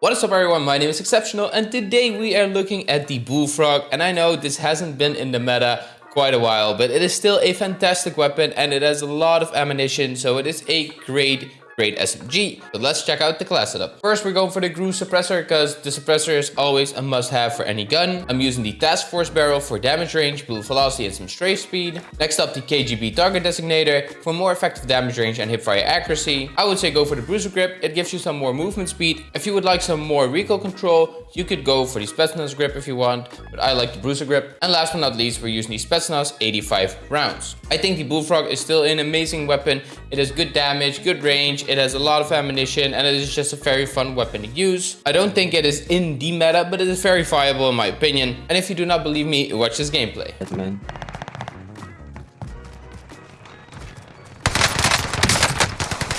What is up everyone, my name is Exceptional and today we are looking at the Bullfrog and I know this hasn't been in the meta quite a while but it is still a fantastic weapon and it has a lot of ammunition so it is a great great SMG. But let's check out the class setup. First, we're going for the GRU Suppressor because the suppressor is always a must-have for any gun. I'm using the Task Force barrel for damage range, bullet velocity, and some strafe speed. Next up, the KGB Target Designator for more effective damage range and hipfire accuracy. I would say go for the Bruiser Grip. It gives you some more movement speed. If you would like some more recoil control, you could go for the Spetsnaz Grip if you want, but I like the Bruiser Grip. And last but not least, we're using the Spetsnaz 85 rounds. I think the Bullfrog is still an amazing weapon. It has good damage, good range, it has a lot of ammunition and it is just a very fun weapon to use. I don't think it is in the meta, but it is very viable in my opinion. And if you do not believe me, watch this gameplay. Man.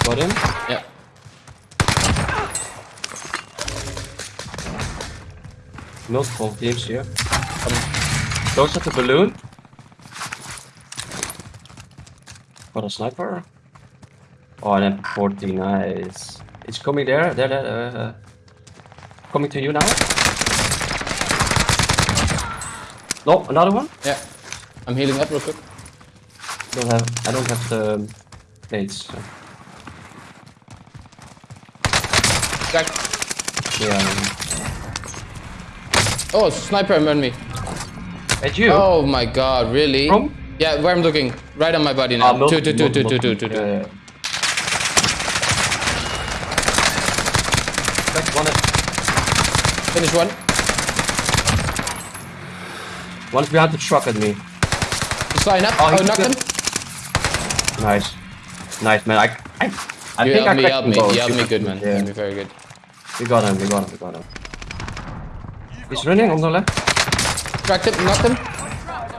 Got him? Yeah. Multiple teams here. Um, close at the balloon. Got a sniper. Oh, then 40, nice. It's coming there, there, there, uh, coming to you now. No, another one? Yeah. I'm healing up real quick. Don't have, I don't have the nades. So. Yeah. Oh, sniper on me. At you? Oh my god, really? From? Yeah, where I'm looking. Right on my body now. Ah, two, two, two, two, two, two, two, Yeah, yeah. Back one. Finish one. One's behind the truck at me. He's flying up. Oh, Oh, knocked him. Nice. Nice, man. I, I, I You think helped I me, helped me. both. You helped me good, man. Yeah. Me very good. We got him, we got him, we got him. He's running on the left. Cracked him, knocked him.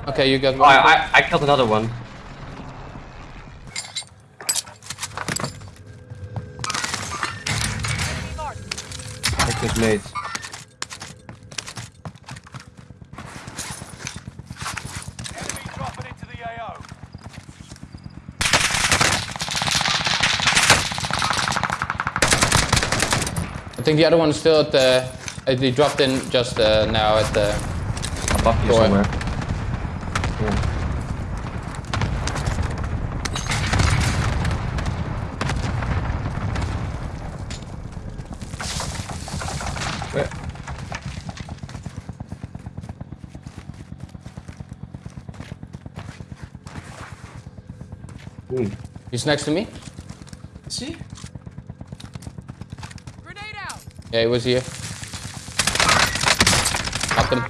Okay, you got Oh, one. I, I, I killed another one. Take his mate. Enemy dropping into the AO. I think the other one is still at the. Uh, they dropped in just uh, now at the. Above you Door. somewhere. Yeah. Hmm. He's next to me. See? Yeah, he was here. Knocked him.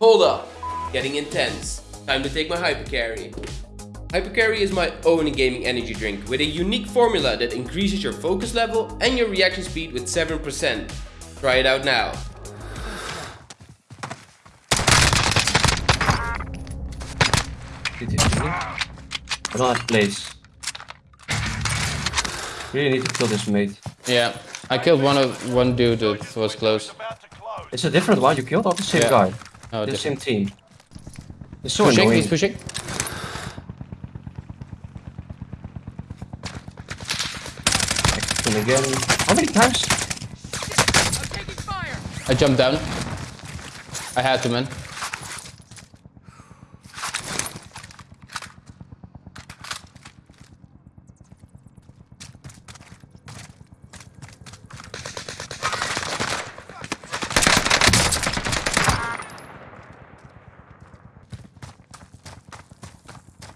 Hold up. Getting intense. Time to take my Hypercarry. Hypercarry is my own gaming energy drink with a unique formula that increases your focus level and your reaction speed with 7%. Try it out now. Did see? I don't have place. Really need to kill this mate. Yeah, I killed one of one dude that was close. About to close. It's a different one. You killed or the same Yeah. guy? Oh, the different. same team. It's so Pushing, annoying. he's pushing. And again. How many times? I jumped down. I had to, man.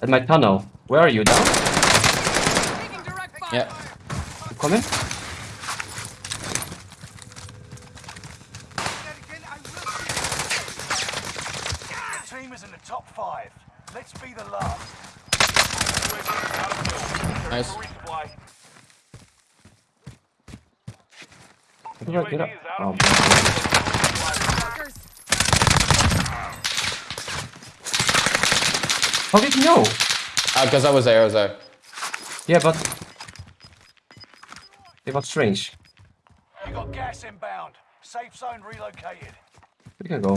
At my tunnel. Where are you? Down? Yeah. You coming? Team is in the top five. Let's be the last. Nice. Get up, get up. Oh, How did you know? Uh, because I was there, I was there. Yeah, but... Yeah, but strange. You got gas inbound. Safe zone relocated. We can go.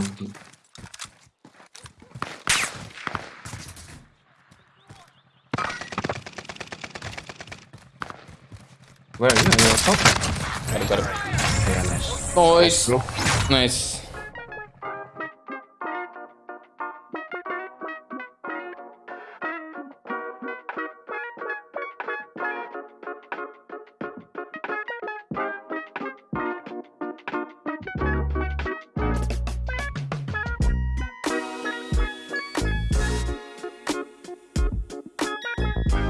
Where are you? You're on top? Got it, got it. Yeah, nice. Nice. Bro. Nice.